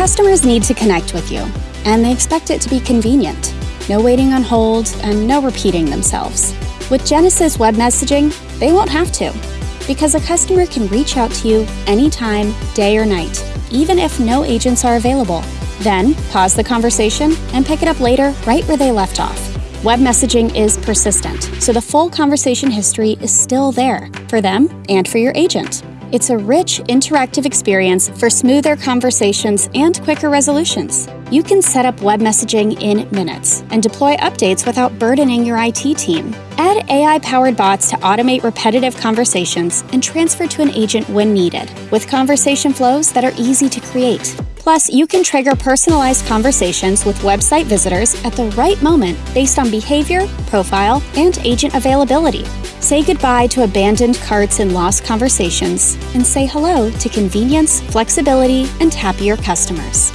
customers need to connect with you, and they expect it to be convenient. No waiting on hold and no repeating themselves. With Genesys web messaging, they won't have to, because a customer can reach out to you anytime, day or night, even if no agents are available. Then, pause the conversation and pick it up later right where they left off. Web messaging is persistent, so the full conversation history is still there for them and for your agent. It's a rich, interactive experience for smoother conversations and quicker resolutions. You can set up web messaging in minutes and deploy updates without burdening your IT team. Add AI powered bots to automate repetitive conversations and transfer to an agent when needed, with conversation flows that are easy to create. Plus, you can trigger personalized conversations with website visitors at the right moment based on behavior, profile, and agent availability. Say goodbye to abandoned carts and lost conversations, and say hello to convenience, flexibility, and happier customers.